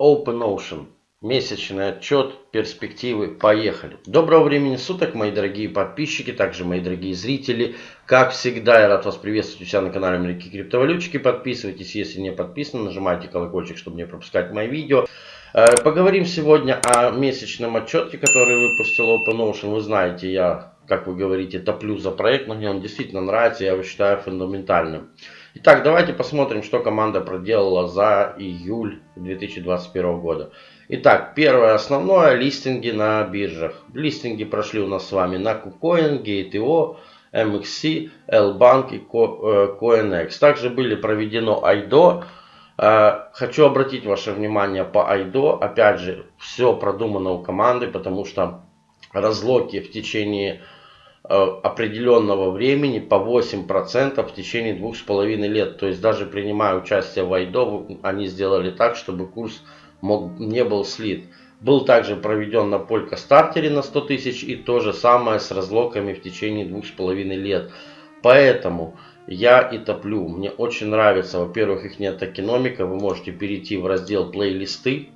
OpenOcean. Месячный отчет, перспективы, поехали. Доброго времени суток, мои дорогие подписчики, также мои дорогие зрители. Как всегда, я рад вас приветствовать у себя на канале Америки Криптовалютчики. Подписывайтесь, если не подписаны, нажимайте колокольчик, чтобы не пропускать мои видео. Э, поговорим сегодня о месячном отчете, который выпустил OpenOcean. Вы знаете, я, как вы говорите, топлю за проект, но мне он действительно нравится, я его считаю фундаментальным. Итак, давайте посмотрим, что команда проделала за июль 2021 года. Итак, первое основное, листинги на биржах. Листинги прошли у нас с вами на KuCoin, Gate.io, MXC, L-Bank и CoinX. Э, Также были проведено IDO. Э, хочу обратить ваше внимание по IDO. Опять же, все продумано у команды, потому что разлоки в течение определенного времени по 8% в течение двух с половиной лет. То есть даже принимая участие в Айдо, они сделали так, чтобы курс мог, не был слит. Был также проведен на Полька стартере на 100 тысяч и то же самое с разлоками в течение двух с половиной лет. Поэтому я и топлю. Мне очень нравится, во-первых, их нет экономика. Вы можете перейти в раздел плейлисты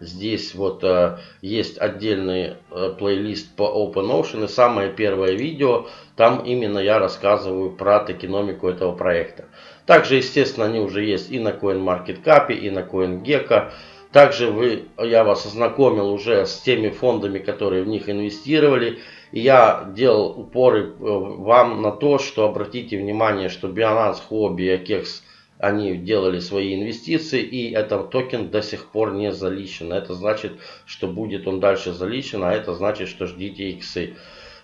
Здесь вот э, есть отдельный э, плейлист по OpenOcean и самое первое видео, там именно я рассказываю про токеномику этого проекта. Также, естественно, они уже есть и на CoinMarketCap, и на CoinGecko. Также вы, я вас ознакомил уже с теми фондами, которые в них инвестировали. И я делал упоры э, вам на то, что обратите внимание, что Binance, Huobi и Akex – они делали свои инвестиции и этот токен до сих пор не заличен. Это значит, что будет он дальше заличен, а это значит, что ждите иксы.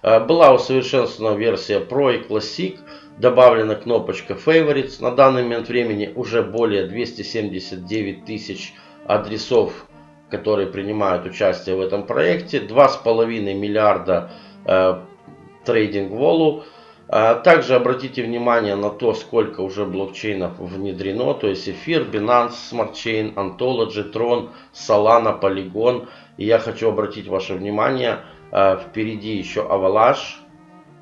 Э, была усовершенствована версия Pro и Classic. Добавлена кнопочка Favorites. На данный момент времени уже более 279 тысяч адресов, которые принимают участие в этом проекте. 2,5 миллиарда э, трейдинг волу. А также обратите внимание на то, сколько уже блокчейнов внедрено, то есть эфир, Binance, Smart Chain, Ontology, Tron, Solana, Polygon. И я хочу обратить ваше внимание, а, впереди еще Avalanche,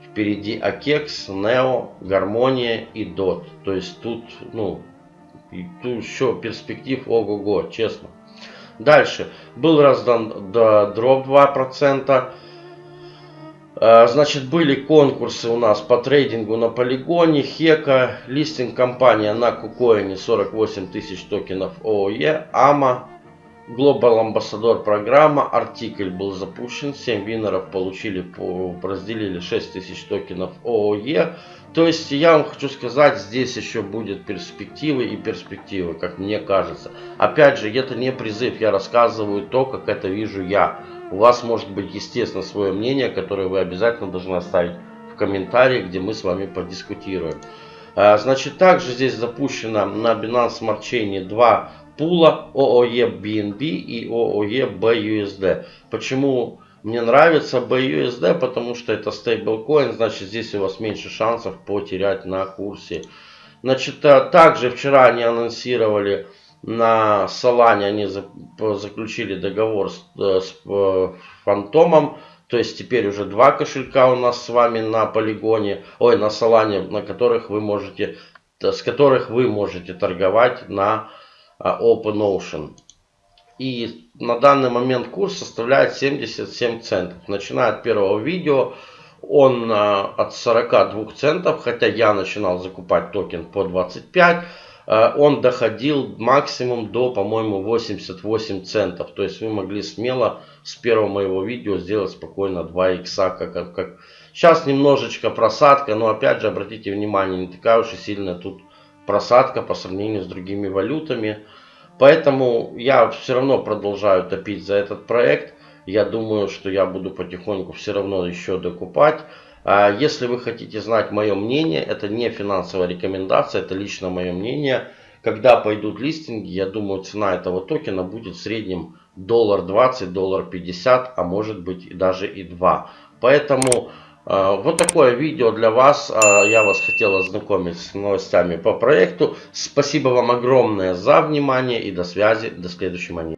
впереди Akex, Neo, Гармония и DOT. То есть тут, ну, тут еще перспектив ого-го, честно. Дальше. Был раздан дроп 2%. А, значит, были конкурсы у нас по трейдингу на полигоне, Хека, листинг компания на Кукоине 48 тысяч токенов ООЕ, АМА, Global Ambassador программа, артикль был запущен, 7 винеров получили, разделили 6 тысяч токенов ООЕ. То есть я вам хочу сказать, здесь еще будет перспективы и перспективы, как мне кажется. Опять же, это не призыв, я рассказываю то, как это вижу я. У вас может быть, естественно, свое мнение, которое вы обязательно должны оставить в комментарии, где мы с вами подискутируем. А, значит, также здесь запущено на Binance Smart Chain два пула OOE BNB и OOE BUSD. Почему мне нравится BUSD? Потому что это стейблкоин, значит здесь у вас меньше шансов потерять на курсе. Значит, а, также вчера они анонсировали на Солане они заключили договор с, э, с э, Фантомом. То есть теперь уже два кошелька у нас с вами на полигоне, ой, на Солане, на которых вы можете, с которых вы можете торговать на э, OpenOcean. И на данный момент курс составляет 77 центов. Начиная от первого видео, он от 42 центов, хотя я начинал закупать токен по 25 Э, он доходил максимум до, по-моему, 88 центов. То есть вы могли смело с первого моего видео сделать спокойно 2 икса. Как, как... Сейчас немножечко просадка, но опять же обратите внимание, не такая уж и сильная тут просадка по сравнению с другими валютами. Поэтому я все равно продолжаю топить за этот проект. Я думаю, что я буду потихоньку все равно еще докупать. А если вы хотите знать мое мнение, это не финансовая рекомендация, это лично мое мнение. Когда пойдут листинги, я думаю, цена этого токена будет в среднем доллар 20, доллар 50, а может быть даже и 2. Поэтому вот такое видео для вас. Э, я вас хотел ознакомить с новостями по проекту. Спасибо вам огромное за внимание и до связи. До следующего монеты.